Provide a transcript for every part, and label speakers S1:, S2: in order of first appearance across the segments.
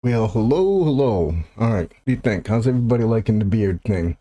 S1: Well, hello, hello. All right, what do you think? How's everybody liking the beard thing?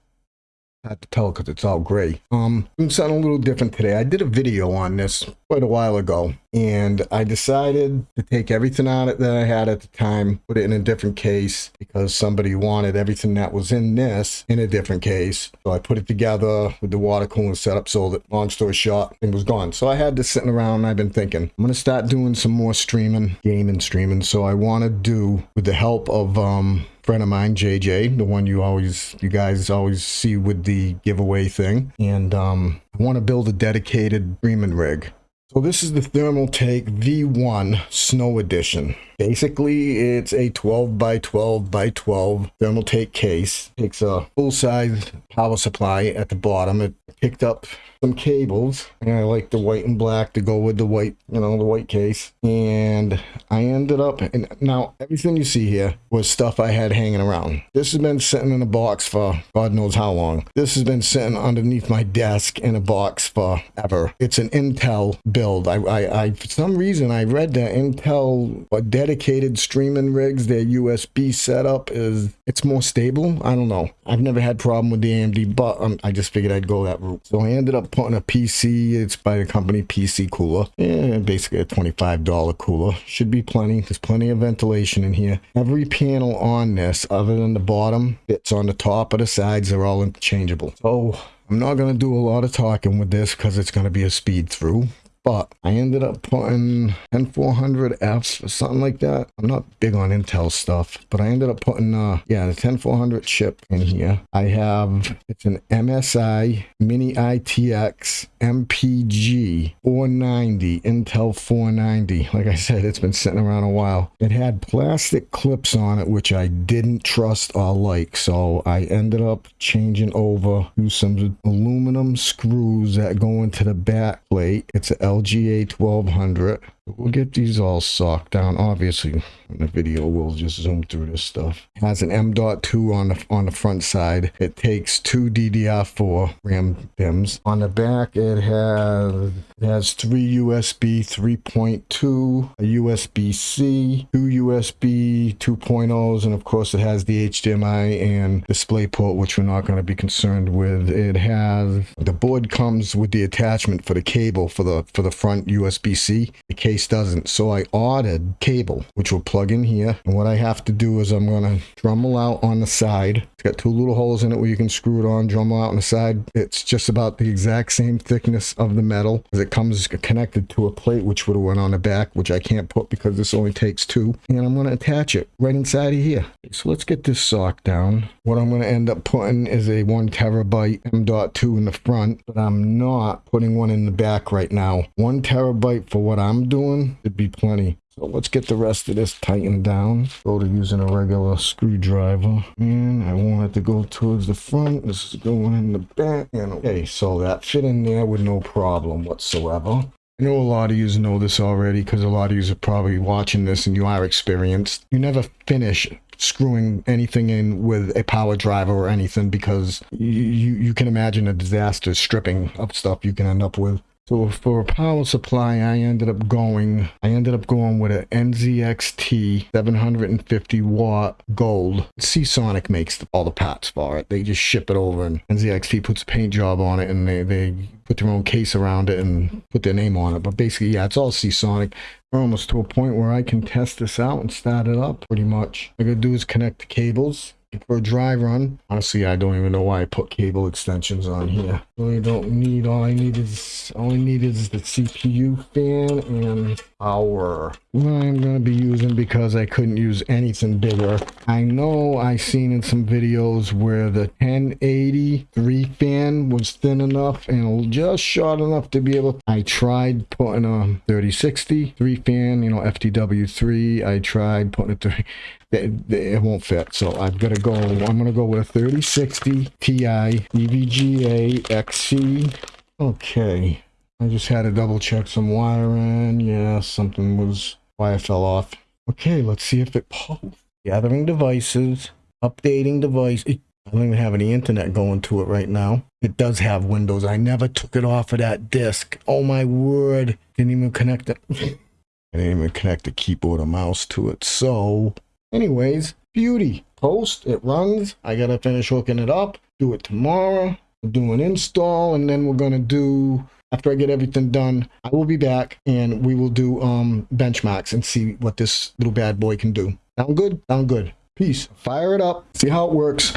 S1: Hard to tell because it's all gray. Um, doing something a little different today. I did a video on this quite a while ago, and I decided to take everything out that I had at the time, put it in a different case because somebody wanted everything that was in this in a different case. So I put it together with the water cooling setup, so that long story short, it was gone. So I had this sitting around. And I've been thinking I'm gonna start doing some more streaming, gaming, streaming. So I want to do with the help of um friend of mine, JJ, the one you always, you guys always see with the giveaway thing. And um, I want to build a dedicated streaming rig. So this is the Thermaltake V1 Snow Edition. Basically, it's a 12 by 12 by 12 Thermaltake case. Takes a full-size power supply at the bottom. It picked up some cables and I like the white and black to go with the white, you know, the white case. And I ended up, and now everything you see here was stuff I had hanging around. This has been sitting in a box for God knows how long. This has been sitting underneath my desk in a box forever. It's an Intel build. I, I, I for some reason, I read that Intel a dedicated streaming rigs, their USB setup is, it's more stable. I don't know. I've never had problem with the AMD, but um, I just figured I'd go that route. So I ended up putting a PC. It's by the company PC Cooler. Yeah, basically a $25 cooler. Should be plenty. There's plenty of ventilation in here. Every panel on this, other than the bottom, it's on the top of the sides. They're all interchangeable. So I'm not going to do a lot of talking with this because it's going to be a speed through but I ended up putting N400Fs or something like that. I'm not big on Intel stuff, but I ended up putting, uh, yeah, the 10400 chip in here. I have, it's an MSI Mini ITX MPG 490, Intel 490. Like I said, it's been sitting around a while. It had plastic clips on it, which I didn't trust or like, so I ended up changing over to some aluminum screws that go into the back plate. It's a LGA 1200. We'll get these all socked down. Obviously, in the video, we'll just zoom through this stuff. It has an M.2 on the on the front side. It takes two DDR4 RAM DIMMs. On the back, it has it has three USB 3.2, a USB-C, two USB 2.0s, and of course, it has the HDMI and DisplayPort, which we're not going to be concerned with. It has the board comes with the attachment for the cable for the for the front USB-C. The case case doesn't. So I ordered cable, which will plug in here. And what I have to do is I'm going to Dremel out on the side. It's got two little holes in it where you can screw it on, Dremel out on the side. It's just about the exact same thickness of the metal as it comes connected to a plate, which would have went on the back, which I can't put because this only takes two. And I'm going to attach it right inside of here. So let's get this sock down. What I'm going to end up putting is a one terabyte M.2 in the front, but I'm not putting one in the back right now. One terabyte for what I'm doing it'd be plenty. So let's get the rest of this tightened down. Go to using a regular screwdriver. And I want it to go towards the front. This is going in the back. And okay, so that fit in there with no problem whatsoever. I know a lot of you know this already because a lot of you are probably watching this and you are experienced. You never finish screwing anything in with a power driver or anything because you, you, can imagine a disaster stripping of stuff you can end up with. So for a power supply, I ended up going, I ended up going with an NZXT 750 watt gold. Seasonic makes all the parts for it. They just ship it over and NZXT puts a paint job on it and they, they put their own case around it and put their name on it. But basically, yeah, it's all Seasonic. We're almost to a point where I can test this out and start it up pretty much. All I gotta do is connect the cables for a dry run. Honestly, I don't even know why I put cable extensions on here. Really don't need, all I need is, all I need is the CPU fan and power. I'm going to be using because I couldn't use anything bigger. I know I seen in some videos where the 1080 three fan was thin enough and just short enough to be able, I tried putting a 3060 three fan, you know, FTW3. I tried putting it 30, it, it won't fit. So I've got to go, I'm going to go with a 3060 Ti EVGA XC. Okay. I just had to double check some wiring. Yeah, something was, wire fell off. Okay, let's see if it pulls. Gathering devices, updating device. It, I don't even have any internet going to it right now. It does have Windows. I never took it off of that disk. Oh my word. Didn't even connect it. I didn't even connect the keyboard or mouse to it. So Anyways, beauty. Post, it runs. I gotta finish hooking it up. Do it tomorrow. We'll do an install, and then we're gonna do after I get everything done, I will be back and we will do um benchmarks and see what this little bad boy can do. Sound good? Sound good. Peace. Fire it up. See how it works.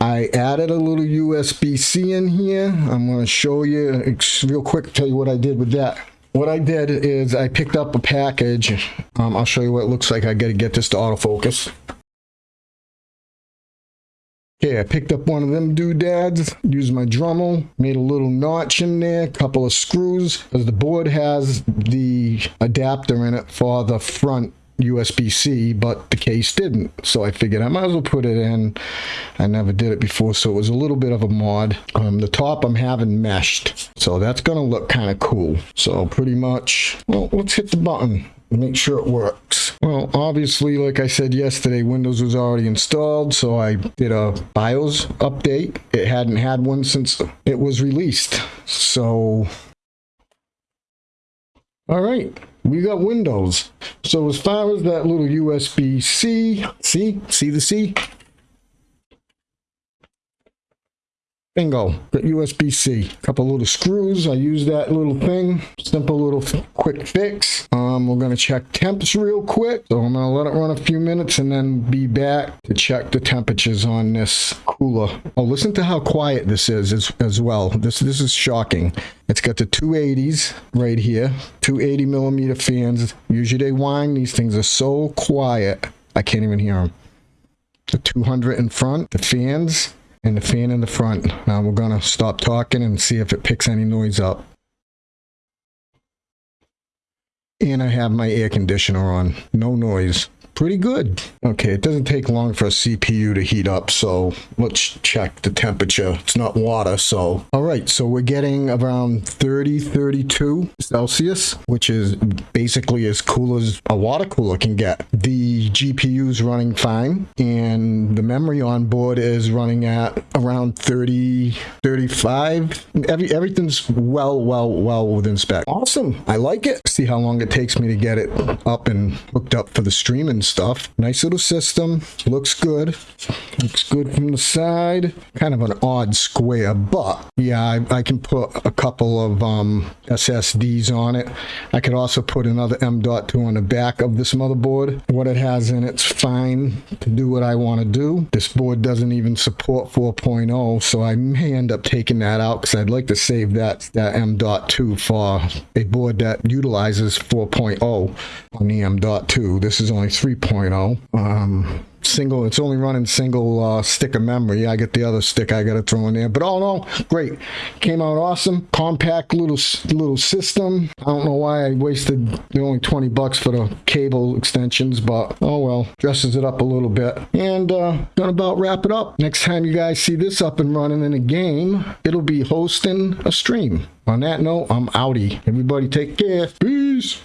S1: I added a little USB-C in here. I'm going to show you real quick, tell you what I did with that. What I did is I picked up a package. Um, I'll show you what it looks like. I got to get this to autofocus. Okay, I picked up one of them doodads, used my Dremel, made a little notch in there, a couple of screws, because the board has the adapter in it for the front USB-C, but the case didn't. So I figured I might as well put it in. I never did it before, so it was a little bit of a mod. Um, the top I'm having meshed, so that's going to look kind of cool. So pretty much, well, let's hit the button make sure it works. Well, obviously, like I said yesterday, Windows was already installed, so I did a BIOS update. It hadn't had one since it was released. So, all right, we got Windows. So as far as that little USB-C, see, see the C? Bingo, got USB-C. Couple little screws, I use that little thing. Simple little quick fix. Um, we're gonna check temps real quick. So I'm gonna let it run a few minutes and then be back to check the temperatures on this cooler. Oh, listen to how quiet this is as, as well. This, this is shocking. It's got the 280s right here, 280 millimeter fans. Usually they whine, these things are so quiet, I can't even hear them. The 200 in front, the fans, and the fan in the front. Now we're going to stop talking and see if it picks any noise up. And I have my air conditioner on. No noise pretty good. Okay, it doesn't take long for a CPU to heat up, so let's check the temperature. It's not water, so. All right, so we're getting around 30, 32 Celsius, which is basically as cool as a water cooler can get. The GPU is running fine, and the memory on board is running at around 30, 35. Every, everything's well, well, well within spec. Awesome, I like it. See how long it takes me to get it up and hooked up for the streaming stuff. Nice little system. Looks good. Looks good from the side. Kind of an odd square, but yeah, I, I can put a couple of um, SSDs on it. I could also put another M.2 on the back of this motherboard. What it has in it's fine to do what I want to do. This board doesn't even support 4.0, so I may end up taking that out because I'd like to save that, that M.2 for a board that utilizes 4.0 on the M.2. This is only 3 3.0. Um, single, it's only running single uh, stick of memory. I get the other stick I got to throw in there. But all in all, great. Came out awesome. Compact little little system. I don't know why I wasted the only 20 bucks for the cable extensions, but oh well. Dresses it up a little bit. And uh, gonna about wrap it up. Next time you guys see this up and running in a game, it'll be hosting a stream. On that note, I'm outie. Everybody take care. Peace.